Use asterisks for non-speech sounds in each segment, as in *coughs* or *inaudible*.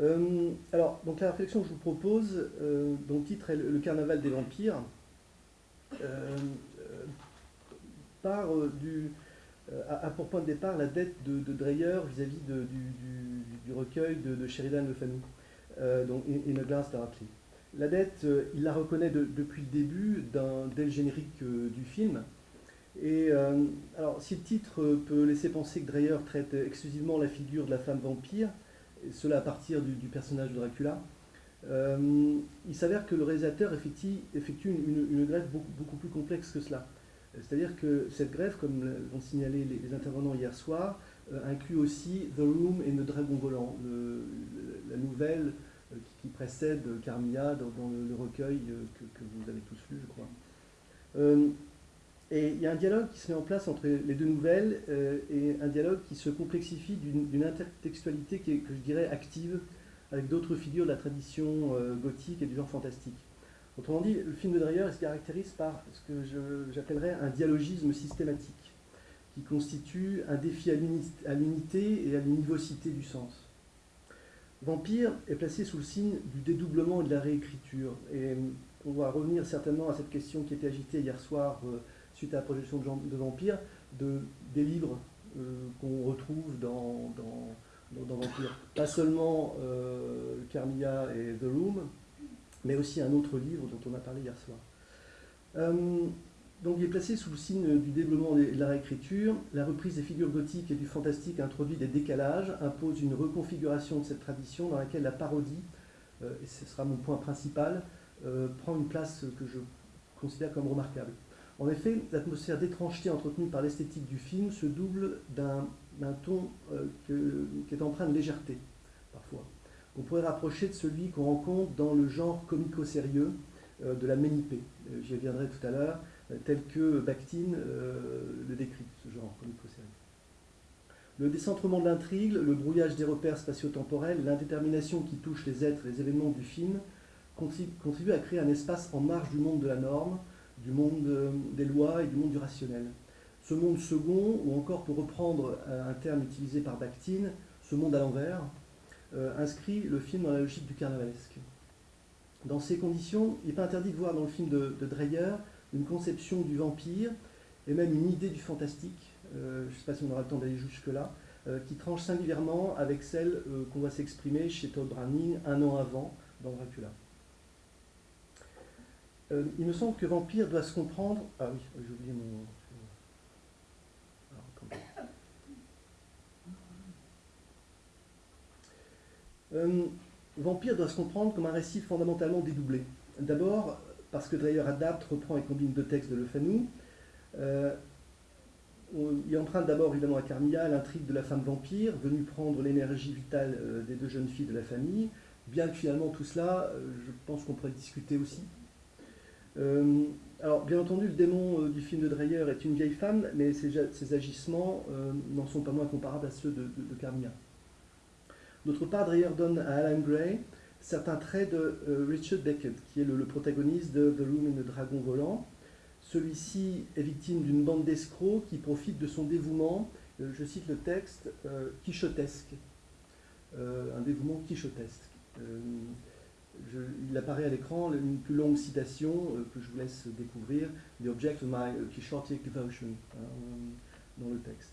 Euh, alors, donc la réflexion que je vous propose, euh, dont le titre est Le carnaval des vampires, euh, part du, a, pour point de départ la dette de, Dreyer vis-à-vis du, recueil de, Sheridan Le Fanu, donc In a Glass. La dette, il la reconnaît depuis le début, dès le générique du film. Et alors, si le titre peut laisser penser que Dreyer traite exclusivement la figure de la femme vampire, cela à partir du, personnage de Dracula. Euh, il s'avère que le réalisateur effectue, effectue une, grève beaucoup, plus complexe que cela. C'est-à-dire que cette grève, comme l'ont signalé les, intervenants hier soir, euh, inclut aussi The Room et le Dragon Volant, la nouvelle euh, qui, précède Carmilla dans, le, recueil que, vous avez tous lu, je crois. Et il y a un dialogue qui se met en place entre les deux nouvelles euh, et un dialogue qui se complexifie d'une intertextualité qui est, que je dirais, active avec d'autres figures de la tradition euh, gothique et du genre fantastique. Autrement dit, le film de Dreyer se caractérise par ce que j'appellerais un dialogisme systématique, qui constitue un défi à l'unité et à l'univocité du sens. Vampire est placé sous le signe du dédoublement et de la réécriture. Et on va revenir certainement à cette question qui était agitée hier soir euh, suite à la projection de, Vampire, de, des livres euh, qu'on retrouve dans, dans, Vampire. Pas seulement euh, Carmilla et The Room, mais aussi un autre livre dont on a parlé hier soir. Euh, donc il est placé sous le signe du développement de la réécriture. La reprise des figures gothiques et du fantastique introduit des décalages, impose une reconfiguration de cette tradition dans laquelle la parodie, et ce sera mon point principal, prend une place que je considère comme remarquable. En effet, l'atmosphère d'étrangeté entretenue par l'esthétique du film se double d'un ton euh, qui est empreint de légèreté, parfois. On pourrait rapprocher de celui qu'on rencontre dans le genre comico-sérieux euh, de la ménipée. Euh, j'y reviendrai tout à l'heure, tel que Bakhtin le décrit, ce genre comico-sérieux. Le décentrement de l'intrigue, le brouillage des repères spatio-temporels, l'indétermination qui touche les êtres et les événements du film contribuent à créer un espace en marge du monde de la norme, du monde euh, des lois et du monde du rationnel. Ce monde second, ou encore pour reprendre un terme utilisé par Bakhtin, ce monde à l'envers, euh, inscrit le film dans la logique du carnavalesque. Dans ces conditions, il n'est pas interdit de voir dans le film de, Dreyer une conception du vampire et même une idée du fantastique, euh, je ne sais pas si on aura le temps d'aller jusque-là, qui tranche singulièrement avec celle qu'on va s'exprimer chez Todd Browning un an avant dans Dracula. Euh, il me semble que Vampire doit se comprendre. Ah oui, j'ai oublié mon. Euh, Vampire doit se comprendre comme un récit fondamentalement dédoublé. D'abord, parce que Dreyer adapte, reprend et combine deux textes de Le Fanu. Euh, il emprunte d'abord évidemment à Carmilla l'intrigue de la femme vampire, venue prendre l'énergie vitale des deux jeunes filles de la famille, bien que finalement tout cela, je pense qu'on pourrait discuter aussi. Euh, alors, bien entendu, le démon euh, du film de Dreyer est une vieille femme, mais ses, agissements euh, n'en sont pas moins comparables à ceux de, de, Carmilla. D'autre part, Dreyer donne à Alan Gray certains traits de Richard Beckett, qui est le, protagoniste de The Room et le Dragon Volant. Celui-ci est victime d'une bande d'escrocs qui profitent de son dévouement, je cite le texte, quichotesque. un dévouement quichotesque il apparaît à l'écran une plus longue citation euh, que je vous laisse découvrir, The Object of My Quixotic Devotion, hein, euh, dans le texte.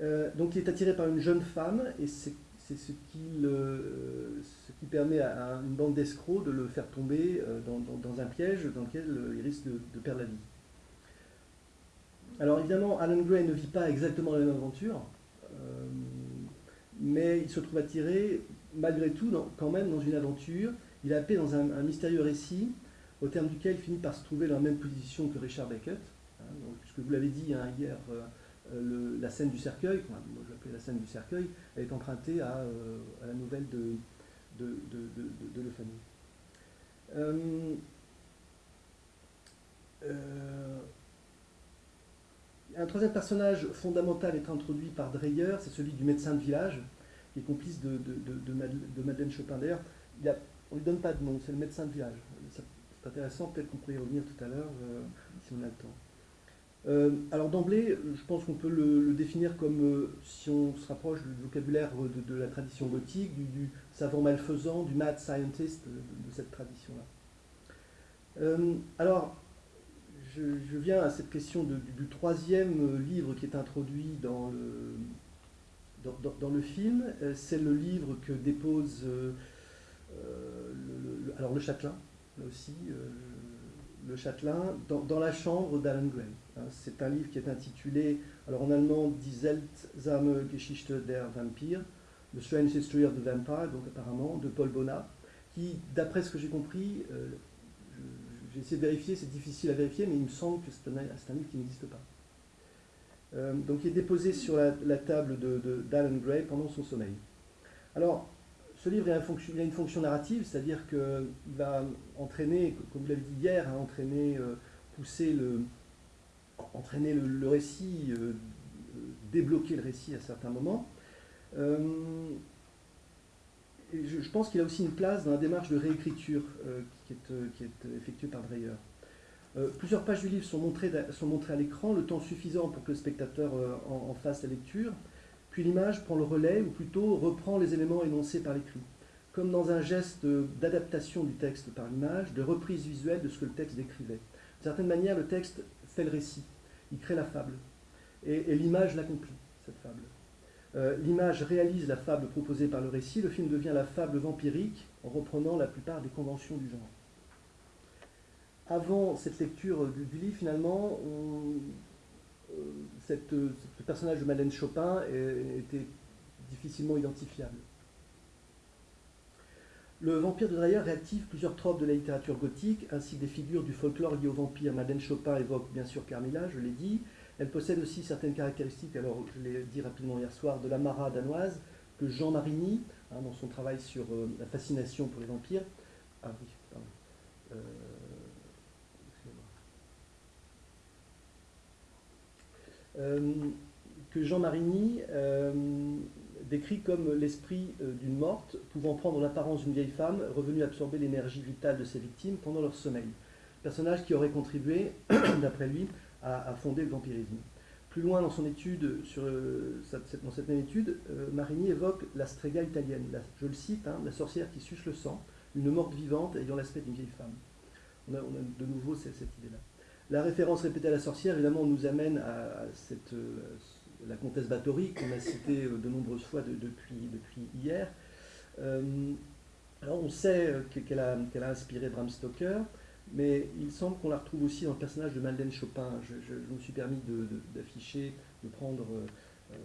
Euh, donc il est attiré par une jeune femme et c'est ce qui permet à, une bande d'escrocs de le faire tomber dans, un piège dans lequel il risque de, perdre la vie. Alors évidemment, Alan Gray ne vit pas exactement la même aventure, mais il se trouve attiré malgré tout quand même dans une aventure il a appelé dans un, mystérieux récit au terme duquel il finit par se trouver dans la même position que Richard Beckett. Hein, puisque vous l'avez dit hein, hier, euh, euh, la scène du cercueil, moi je l'appelais la scène du cercueil, elle est empruntée à, euh, la nouvelle de, de, de, un troisième personnage fondamental est introduit par Dreyer, c'est celui du médecin de village, qui est complice de, Madeleine Chopin. D'ailleurs, il a on ne lui donne pas de nom, c'est le médecin de village. C'est intéressant, peut-être qu'on pourrait y revenir tout à l'heure, euh, si on a le temps. alors d'emblée, je pense qu'on peut le, définir comme, si on se rapproche du vocabulaire de, la tradition gothique, du, savant malfaisant, du mad scientist de, cette tradition-là. alors, je, viens à cette question du, troisième livre qui est introduit dans le, dans, le film. C'est le livre que dépose alors le Châtelain, là aussi, le Châtelain, dans, la chambre d'Alan Gray. Hein, c'est un livre qui est intitulé, alors en allemand, Die seltsame Geschichte der Vampire, The Strange History of the Vampire, donc apparemment, de Paul Bonnat, qui, d'après ce que j'ai compris, euh, j'ai essayé de vérifier, c'est difficile à vérifier, mais il me semble que c'est un, livre qui n'existe pas. Euh, donc il est déposé sur la, table d'Alan de, Gray pendant son sommeil. Alors, ce livre a, une fonction narrative, c'est-à-dire qu'il va entraîner, comme vous l'avez dit hier, hein, entraîner, euh, pousser le, entraîner le, récit, euh, débloquer le récit à certains moments. Euh, je, pense qu'il a aussi une place dans la démarche de réécriture qui est, effectuée par Dreyer. plusieurs pages du livre sont montrées à l'écran, le temps suffisant pour que le spectateur en fasse la lecture puis l'image prend le relais, ou plutôt reprend les éléments énoncés par l'écrit, comme dans un geste d'adaptation du texte par l'image, de reprise visuelle de ce que le texte décrivait. D'une certaine manière, le texte fait le récit, il crée la fable, et, l'image l'accomplit, cette fable. Euh, l'image réalise la fable proposée par le récit, le film devient la fable vampirique en reprenant la plupart des conventions du genre. Avant cette lecture du, du livre, finalement, on, cette, ce personnage de Madeleine Chopin était difficilement identifiable. Le vampire de Dreyer réactive plusieurs tropes de la littérature gothique, ainsi que des figures du folklore liées au vampire. Madeleine Chopin évoque bien sûr Carmilla, je l'ai dit. Elle possède aussi certaines caractéristiques, alors je l'ai dit rapidement hier soir, de la Mara danoise, que Jean Marigny, hein, dans son travail sur euh, la fascination pour les vampires, ah oui, pardon, euh, Euh, que Jean Marigny euh, décrit comme l'esprit euh, d'une morte pouvant prendre l'apparence d'une vieille femme revenue absorber l'énergie vitale de ses victimes pendant leur sommeil. Personnage qui aurait contribué, *coughs* d'après lui, à, fonder le vampirisme. Plus loin dans son étude, sur, dans cette même étude, Marigny évoque la strega italienne. je le cite, hein, la sorcière qui suce le sang, une morte vivante ayant l'aspect d'une vieille femme. On a, de nouveau cette idée-là. La référence répétée à la sorcière, évidemment, nous amène à euh, la comtesse Bathory, qu'on a citée euh, de nombreuses fois depuis, hier. Euh, alors on sait qu'elle a, inspiré Bram Stoker, mais il semble qu'on la retrouve aussi dans le personnage de Madeleine Chopin. Je, me suis permis d'afficher, de, prendre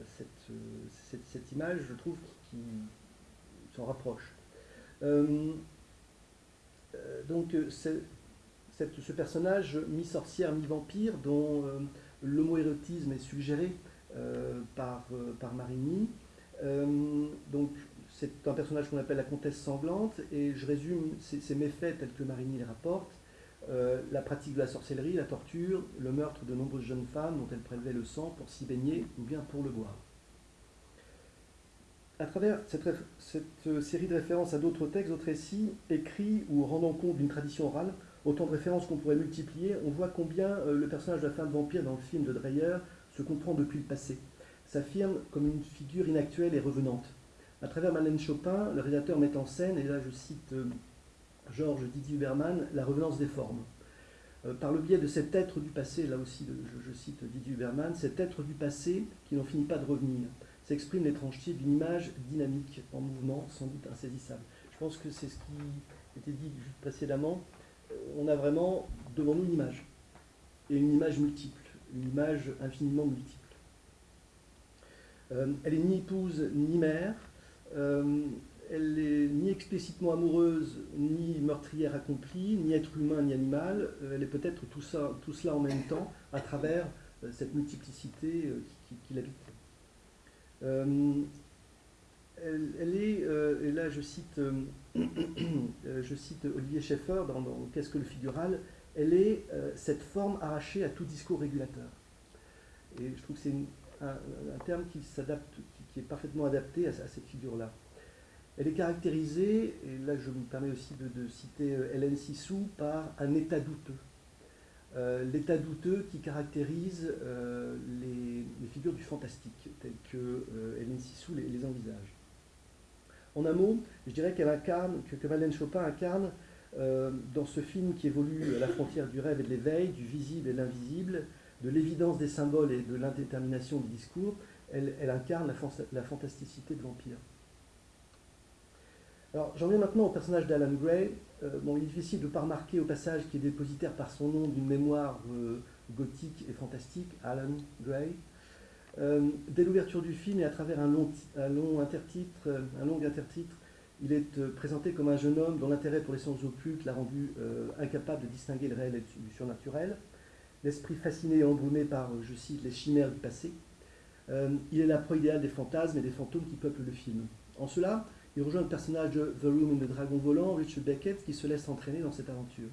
cette, cette, image, je trouve, qui, s'en rapproche. donc, ce personnage mi-sorcière, mi-vampire, dont euh, l'homoérotisme est suggéré euh, par, euh, Marigny. donc, c'est un personnage qu'on appelle la comtesse sanglante, et je résume ces, méfaits tels que Marigny les rapporte. la pratique de la sorcellerie, la torture, le meurtre de nombreuses jeunes femmes dont elle prélevait le sang pour s'y baigner ou bien pour le boire. À travers cette, cette série de références à d'autres textes, d'autres récits, écrits ou rendant compte d'une tradition orale, autant de références qu'on pourrait multiplier, on voit combien euh, le personnage de la femme vampire dans le film de Dreyer se comprend depuis le passé, s'affirme comme une figure inactuelle et revenante. À travers Madeleine Chopin, le réalisateur met en scène, et là je cite euh, Georges Didier Huberman, la revenance des formes. Euh, par le biais de cet être du passé, là aussi je, cite Didier Huberman, cet être du passé qui n'en finit pas de revenir, s'exprime l'étrangeté d'une image dynamique, en mouvement, sans doute insaisissable. Je pense que c'est ce qui était dit précédemment on a vraiment devant nous une image, et une image multiple, une image infiniment multiple. Euh, elle est ni épouse ni mère, euh, elle est ni explicitement amoureuse, ni meurtrière accomplie, ni être humain, ni animal, euh, elle est peut-être tout, cela en même temps, à travers cette multiplicité qui, l'habite. Elle, est, et là je cite, je cite Olivier Schaeffer dans, Qu'est-ce que le figural? Elle est cette forme arrachée à tout discours régulateur. Et je trouve que c'est un, terme qui s'adapte, qui, est parfaitement adapté à, cette figure-là. Elle est caractérisée, et là je me permets aussi de, citer Hélène Sissou, par un état douteux. l'état douteux qui caractérise les, figures du fantastique, telles que Hélène Sissou les, les envisage. En un mot, je dirais qu'elle incarne, que, que Madeleine Chopin incarne dans ce film qui évolue à la frontière du rêve et de l'éveil, du visible et de l'invisible, de l'évidence des symboles et de l'indétermination du discours, elle, incarne la, fantasticité de l'Empire. Alors, j'en viens maintenant au personnage d'Alan Gray. Euh, bon, il est difficile de ne pas remarquer au passage qu'il est dépositaire par son nom d'une mémoire euh, gothique et fantastique, Alan Gray. Euh, dès l'ouverture du film et à travers un long, intertitre, un long intertitre, il est présenté comme un jeune homme dont l'intérêt pour les sciences occultes l'a rendu incapable de distinguer le réel et du surnaturel l'esprit fasciné et embrumé par, je cite, les chimères du passé. Euh, il est la proie idéale des fantasmes et des fantômes qui peuplent le film. En cela, il rejoint le personnage de The Room in the Dragon Volant, Richard Beckett, qui se laisse entraîner dans cette aventure.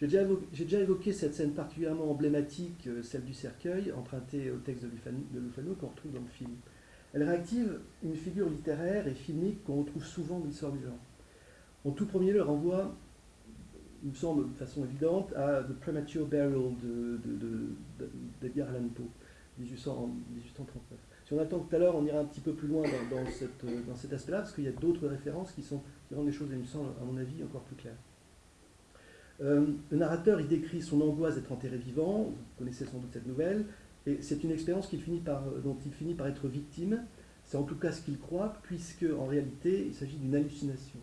J'ai déjà, évoqué cette scène particulièrement emblématique, euh, celle du cercueil, empruntée au texte de Lufano, qu'on retrouve dans le film. Elle réactive une figure littéraire et filmique qu'on retrouve souvent dans l'histoire du genre. En tout premier lieu, elle renvoie il me semble de façon évidente, à The Premature Burial d'Edgar de, Allan Poe, 1839. Si on attend tout à l'heure, on ira un petit peu plus loin dans cet aspect-là, parce qu'il y a d'autres références qui, sont, qui rendent les choses, il me semble, à mon avis, encore plus claires. Euh, le narrateur, il décrit son angoisse d'être enterré vivant, vous connaissez sans doute cette nouvelle, et c'est une expérience par, dont il finit par être victime, c'est en tout cas ce qu'il croit, puisque en réalité, il s'agit d'une hallucination.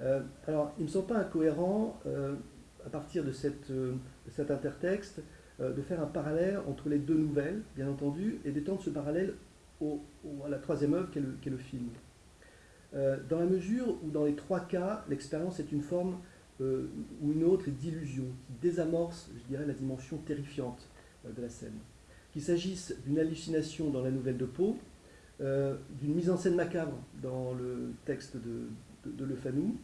Euh, alors, il ne me semble pas incohérent, euh, à partir de, euh, cet intertexte, de faire un parallèle entre les deux nouvelles, bien entendu, et d'étendre ce parallèle à la troisième œuvre qu'est le, le, film. dans la mesure où, dans les trois cas, l'expérience est une forme ou une autre d'illusion, qui désamorce, je dirais, la dimension terrifiante de la scène. Qu'il s'agisse d'une hallucination dans la nouvelle de Poe, d'une mise en scène macabre dans le texte de, Le Fanou,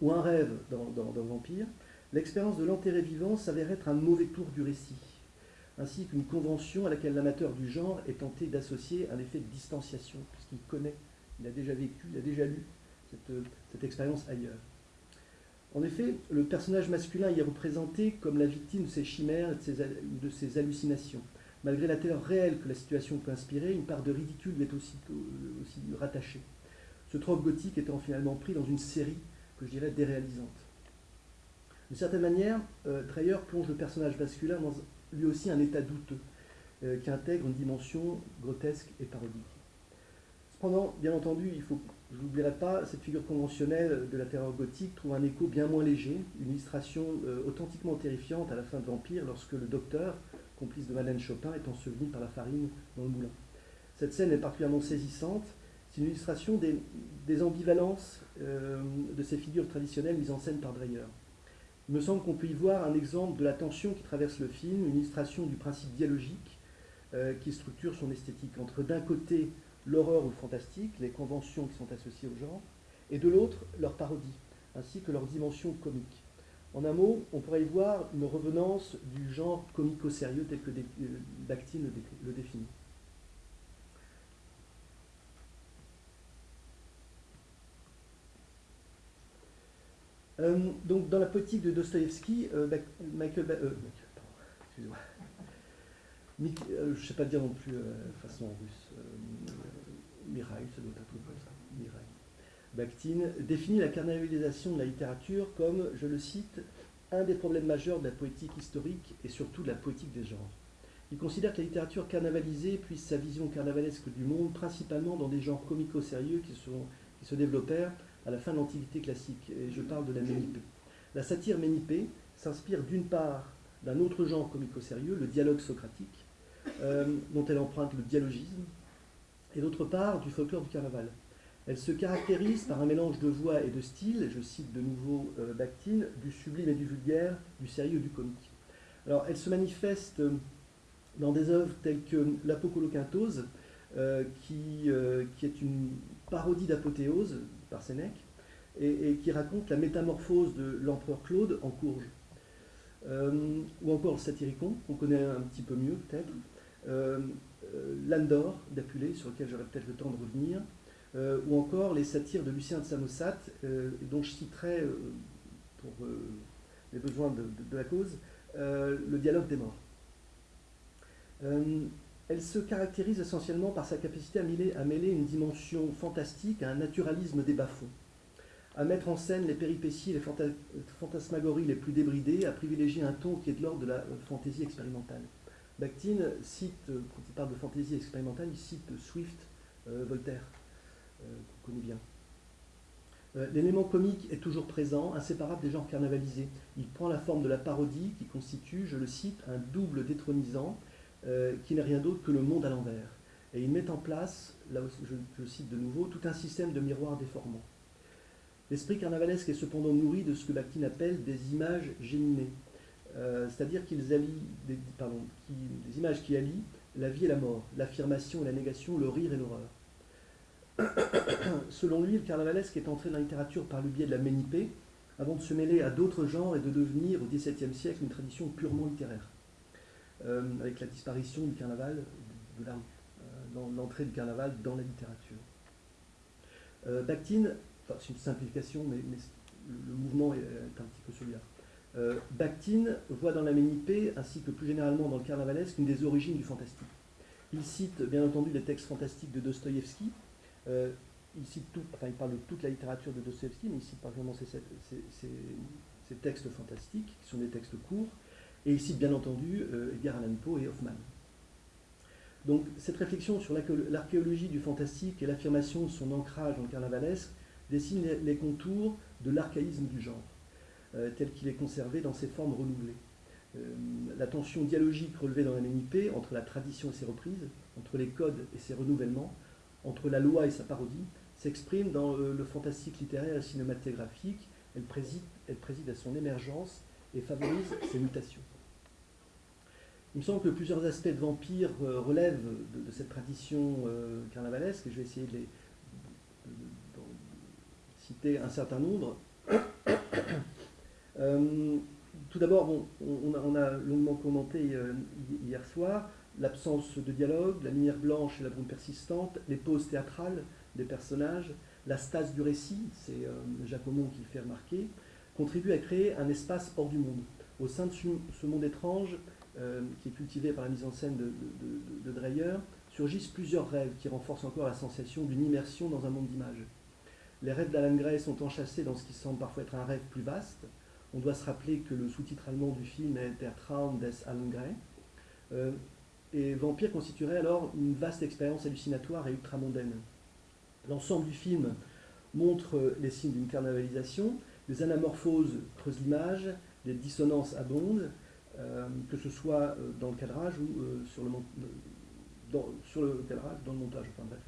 ou un rêve dans, Vampire, l'expérience de l'enterré vivant s'avère être un mauvais tour du récit, ainsi qu'une convention à laquelle l'amateur du genre est tenté d'associer un effet de distanciation, puisqu'il connaît, il a déjà vécu, il a déjà lu cette, expérience ailleurs. En effet, le personnage masculin y est représenté comme la victime de ses chimères et de ses, hallucinations. Malgré la terreur réelle que la situation peut inspirer, une part de ridicule lui est aussi, aussi rattachée ce trope gothique étant finalement pris dans une série que je dirais déréalisante. D'une certaine manière, euh, Dreyer plonge le personnage masculin dans lui aussi un état douteux, euh, qui intègre une dimension grotesque et parodique. Cependant, bien entendu, il faut, je n'oublierai pas, cette figure conventionnelle de la terreur gothique trouve un écho bien moins léger, une illustration euh, authentiquement terrifiante à la fin de Vampire, lorsque le docteur, complice de Madeleine Chopin, est enseveli par la farine dans le moulin. Cette scène est particulièrement saisissante, c'est une illustration des, ambivalences euh, de ces figures traditionnelles mises en scène par Dreyer. Il me semble qu'on peut y voir un exemple de la tension qui traverse le film, une illustration du principe dialogique euh, qui structure son esthétique, entre d'un côté l'horreur ou le fantastique, les conventions qui sont associées au genre, et de l'autre leur parodie, ainsi que leur dimension comique. En un mot, on pourrait y voir une revenance du genre comico-sérieux tel que euh, Bakhtin le définit. Euh, donc, dans la poétique de Dostoïevski, euh, Michael, euh, excusez-moi, je ne sais pas dire non plus façon russe, Mirail, ça doit être un truc comme ça, Mirail. Bakhtin définit la carnavalisation de la littérature comme, je le cite, un des problèmes majeurs de la poétique historique et surtout de la poétique des genres. Il considère que la littérature carnavalisée puise sa vision carnavalesque du monde principalement dans des genres comico-sérieux qui, qui se développèrent à la fin de l'Antiquité classique, et je parle de la Ménipée. La satire Ménipée s'inspire d'une part d'un autre genre comico-sérieux, le dialogue socratique, euh, dont elle emprunte le dialogisme, et d'autre part du folklore du carnaval. Elle se caractérise par un mélange de voix et de style, je cite de nouveau euh, Bakhtin, du sublime et du vulgaire, du sérieux et du comique. Alors elle se manifeste dans des œuvres telles que l'Apocoloquintose, euh, qui, euh, qui est une parodie d'apothéose par Sénèque, et, qui raconte la métamorphose de l'empereur Claude en courge. Euh, ou encore le Satyricon, qu'on connaît un petit peu mieux peut-être. Euh, euh Landor d'Apulée, sur lequel j'aurais peut-être le temps de revenir. Euh, ou encore les satires de Lucien de Samosate, dont je citerai, pour les besoins de, la cause, le dialogue des morts. elle se caractérise essentiellement par sa capacité à mêler, à mêler une dimension fantastique à un naturalisme des bas-fonds à mettre en scène les péripéties, les fantasmagories les plus débridées, à privilégier un ton qui est de l'ordre de la fantaisie expérimentale. Bakhtin cite, euh, quand il parle de fantaisie expérimentale, il cite Swift, euh, Voltaire, euh, qu'on connaît bien. L'élément comique est toujours présent, inséparable des genres carnavalisés. Il prend la forme de la parodie qui constitue, je le cite, un double détronisant qui n'est rien d'autre que le monde à l'envers. Et il met en place, là je, je cite de nouveau, tout un système de miroirs déformants. L'esprit carnavalesque est cependant nourri de ce que Bakhtin appelle des images géminées, euh, c'est-à-dire qu'ils allient, des, images qui allient la vie et la mort, l'affirmation et la négation, le rire et l'horreur. *coughs* Selon lui, le carnavalesque est entré dans la littérature par le biais de la ménipée, avant de se mêler à d'autres genres et de devenir au XVIIe siècle une tradition purement littéraire, euh, avec la disparition du carnaval de la euh, l'entrée du carnaval dans la littérature. Bakhtin c'est une simplification, mais, le mouvement est, un petit peu celui-là. Euh, voit dans la ménipée, ainsi que plus généralement dans le carnavalesque, une des origines du fantastique. Il cite bien entendu les textes fantastiques de Dostoïevski. Euh, il, cite tout, enfin, il parle de toute la littérature de Dostoïevski, mais il cite particulièrement ces, textes fantastiques, qui sont des textes courts. Et il cite bien entendu euh, Edgar Allan Poe et Hoffman. Donc cette réflexion sur l'archéologie du fantastique et l'affirmation de son ancrage dans le carnavalesque dessine les, contours de l'archaïsme du genre, tel qu'il est conservé dans ses formes renouvelées. Euh, la tension dialogique relevée dans la MNIP entre la tradition et ses reprises, entre les codes et ses renouvellements, entre la loi et sa parodie, s'exprime dans euh, le fantastique littéraire et cinématographique. Elle préside, à son émergence et favorise ses mutations. Il me semble que plusieurs aspects de vampire relèvent de, cette tradition carnavalesque, et je vais essayer de les, citer un certain nombre. Euh, tout d'abord, on, a, longuement commenté euh, hier soir l'absence de dialogue, la lumière blanche et la brume persistante, les pauses théâtrales des personnages, la stase du récit, c'est euh, Jacques Aumont qui le fait remarquer, contribuent à créer un espace hors du monde. Au sein de ce monde étrange, qui est cultivé par la mise en scène de, de Dreyer, surgissent plusieurs rêves qui renforcent encore la sensation d'une immersion dans un monde d'images. Les rêves d'Alan Gray sont enchâssés dans ce qui semble parfois être un rêve plus vaste. On doit se rappeler que le sous-titre allemand du film est Der Traum des Alan Gray. Euh, et Vampire constituerait alors une vaste expérience hallucinatoire et ultramondaine. L'ensemble du film montre les signes d'une carnavalisation, des anamorphoses creusent l'image, des dissonances abondent, euh, que ce soit euh, dans le cadrage ou sur, le, dans le montage, enfin bref,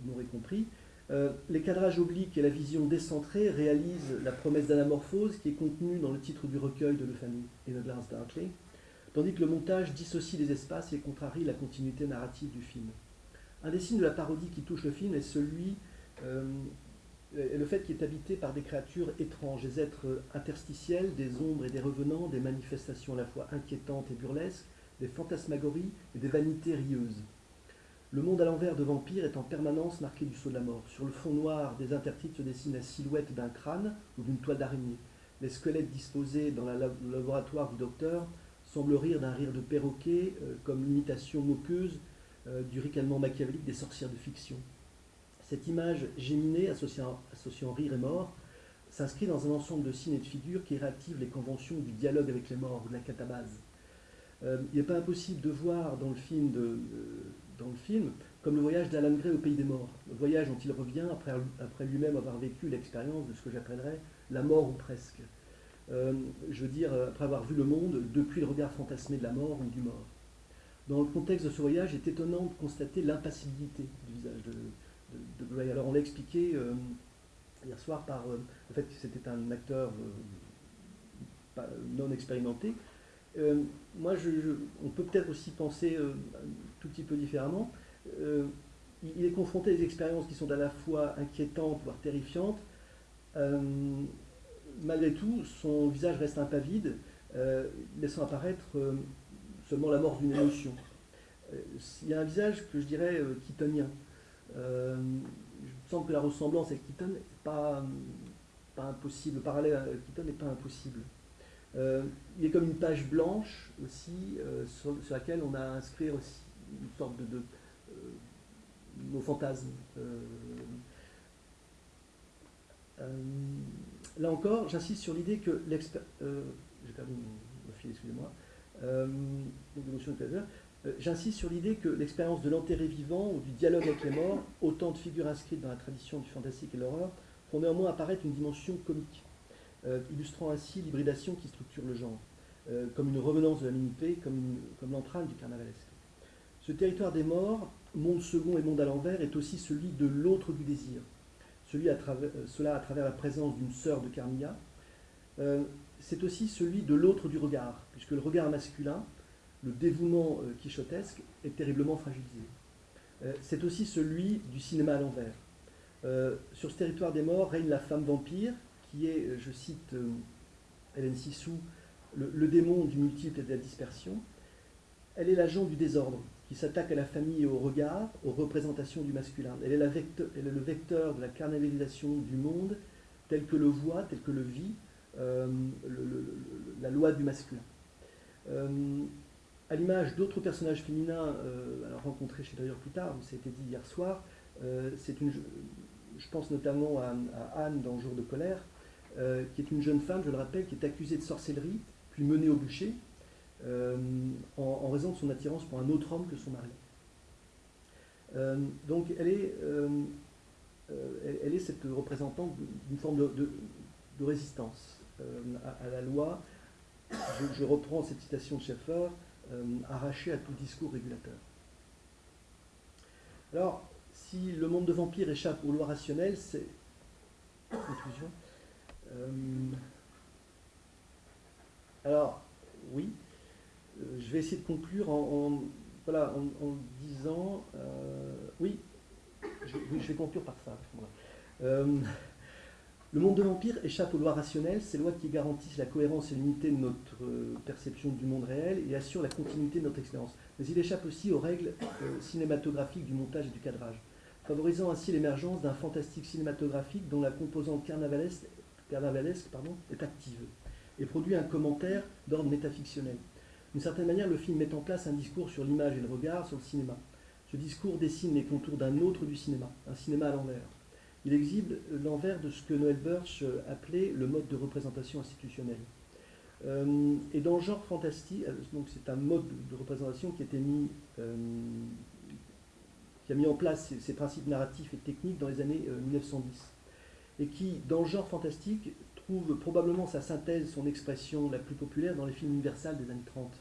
vous m'aurez compris. Euh, les cadrages obliques et la vision décentrée réalisent la promesse d'anamorphose qui est contenue dans le titre du recueil de Lefanu et de Lars Darkley, tandis que le montage dissocie les espaces et contrarie la continuité narrative du film. Un des signes de la parodie qui touche le film est celui euh, le fait qu'il est habité par des créatures étranges, des êtres interstitiels, des ombres et des revenants, des manifestations à la fois inquiétantes et burlesques, des fantasmagories et des vanités rieuses. Le monde à l'envers de Vampire est en permanence marqué du sceau de la mort. Sur le fond noir des intertitres se dessine la silhouette d'un crâne ou d'une toile d'araignée. Les squelettes disposés dans le laboratoire du docteur semblent rire d'un rire de perroquet, euh, comme l'imitation moqueuse euh, du ricanement machiavélique des sorcières de fiction. Cette image géminée, associant, rire et mort, s'inscrit dans un ensemble de signes et de figures qui réactivent les conventions du dialogue avec les morts ou de la catabase. Euh, il n'est pas impossible de voir dans le film de, dans le film, comme le voyage d'Alan Gray au pays des morts. Le voyage dont il revient après, lui-même avoir vécu l'expérience de ce que j'appellerais la mort ou presque. Euh, je veux dire, après avoir vu le monde depuis le regard fantasmé de la mort ou du mort. Dans le contexte de ce voyage, il est étonnant de constater l'impassibilité du visage de, Gray. Alors on l'a expliqué euh, hier soir par euh, le fait que c'était un acteur non expérimenté, euh, moi, on peut peut-être aussi penser euh, un tout petit peu différemment. Euh, il est confronté à des expériences qui sont à la fois inquiétantes, voire terrifiantes. malgré tout, son visage reste impavide, laissant apparaître seulement la mort d'une émotion. il y a un visage que je dirais keatonien. il me semble que la ressemblance avec Keaton n'est pas, impossible, le parallèle avec Keaton n'est pas impossible. Il est comme une page blanche aussi, sur, laquelle on a inscrit aussi une sorte de, de nos fantasmes. là encore, j'insiste sur l'idée que excusez-moi. J'insiste sur l'idée que l'expérience de l'enterré vivant ou du dialogue avec les morts, autant de figures inscrites dans la tradition du fantastique et de l'horreur, font néanmoins apparaître une dimension comique, euh, illustrant ainsi l'hybridation qui structure le genre, euh, comme une revenance de la minité, comme, comme l'entraîne du carnavalesque. Ce territoire des morts, monde second et monde à l'envers, est aussi celui de l'autre du désir, celui à travers, euh, cela à travers la présence d'une sœur de Carmilla. c'est aussi celui de l'autre du regard, puisque le regard masculin, le dévouement quichotesque, est terriblement fragilisé. c'est aussi celui du cinéma à l'envers, euh, sur ce territoire des morts règne la femme vampire, qui est, euh, je cite euh, Hélène Sissou, le, démon du multiple et de la dispersion. Elle est l'agent du désordre, qui s'attaque à la famille et au regard, aux représentations du masculin. Elle est, le vecteur de la carnavalisation du monde, tel que le voit, tel que le vit la loi du masculin. à l'image d'autres personnages féminins rencontrés chez d'ailleurs plus tard, ça a été dit hier soir, c'est une, je pense notamment à, Anne dans Jour de colère, euh, qui est une jeune femme, je le rappelle, qui est accusée de sorcellerie, puis menée au bûcher, euh, en, raison de son attirance pour un autre homme que son mari. Euh, donc elle est, elle, est cette représentante d'une forme de, résistance à, la loi. Je, je, reprends cette citation de Schaeffer, arrachée à tout discours régulateur. Alors, si le monde de vampires échappe aux lois rationnelles, c'est. Conclusion. Euh, alors, oui, euh, je vais essayer de conclure en, disant. Euh, oui, je, vais conclure par ça. le monde de vampires échappe aux lois rationnelles, ces lois qui garantissent la cohérence et l'unité de notre perception du monde réel et assurent la continuité de notre expérience. Mais il échappe aussi aux règles cinématographiques du montage et du cadrage favorisant ainsi l'émergence d'un fantastique cinématographique dont la composante carnavalesque, est active et produit un commentaire d'ordre métafictionnel. D'une certaine manière, le film met en place un discours sur l'image et le regard sur le cinéma. Ce discours dessine les contours d'un autre du cinéma, un cinéma à l'envers. Il exhibe l'envers de ce que Noël Birch appelait le mode de représentation institutionnelle. Euh, et dans le genre fantastique, euh, c'est un mode de représentation qui a été mis euh, qui a mis en place ces, principes narratifs et techniques dans les années 1910, euh, et qui, dans le genre fantastique, trouve probablement sa synthèse, son expression la plus populaire dans les films universels des années 30.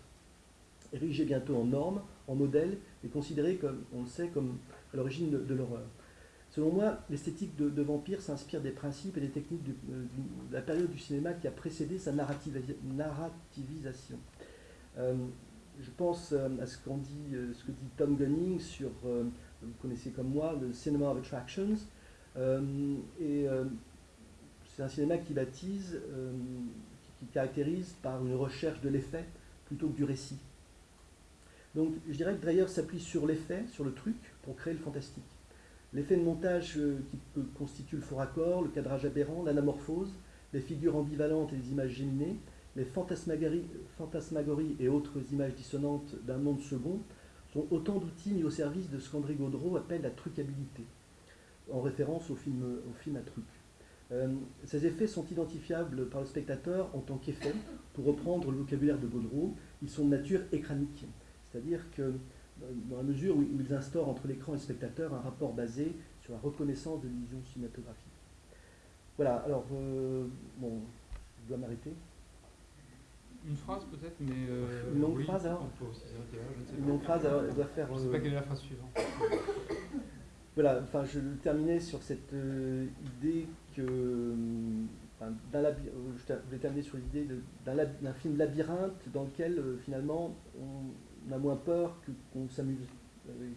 Érigé bientôt en norme, en modèle, et considéré, comme on le sait, comme à l'origine de, l'horreur. Selon moi, l'esthétique de, Vampire s'inspire des principes et des techniques euh, de, la période du cinéma qui a précédé sa narrativisation. Euh, je pense à ce, ce que dit Tom Gunning sur vous connaissez comme moi le Cinema of Attractions. Euh, et euh, c'est un cinéma qui baptise, euh, qui, caractérise par une recherche de l'effet plutôt que du récit. Donc je dirais que Dreyer s'appuie sur l'effet, sur le truc, pour créer le fantastique. L'effet de montage qui peut constitue le faux raccord, le cadrage aberrant, l'anamorphose, les figures ambivalentes et les images géminées, les fantasmagories, fantasmagories et autres images dissonantes d'un monde second sont autant d'outils mis au service de ce qu'André Gaudreau appelle la trucabilité, en référence au film, au film à truc. Euh, ces effets sont identifiables par le spectateur en tant qu'effets, pour reprendre le vocabulaire de Gaudreau, ils sont de nature écranique, c'est-à-dire que dans la mesure où ils instaurent entre l'écran et le spectateur un rapport basé sur la reconnaissance de l'illusion cinématographique. Voilà, alors, euh, bon, je dois m'arrêter. Une phrase peut-être, mais. Euh, une longue phrase alors Une longue phrase, alors elle doit faire. Je ne sais pas quelle est la phrase suivante. Voilà, enfin je terminais sur cette euh, idée que. Enfin, je voulais terminer sur l'idée d'un film labyrinthe dans lequel finalement on a moins peur qu'on s'amuse,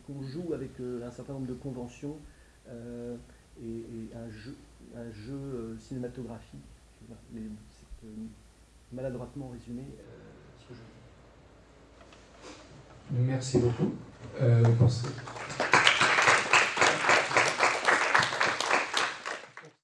qu'on joue avec un certain nombre de conventions et, un jeu, un jeu cinématographique maladroitement résumé euh, ce que je Merci beaucoup. Euh,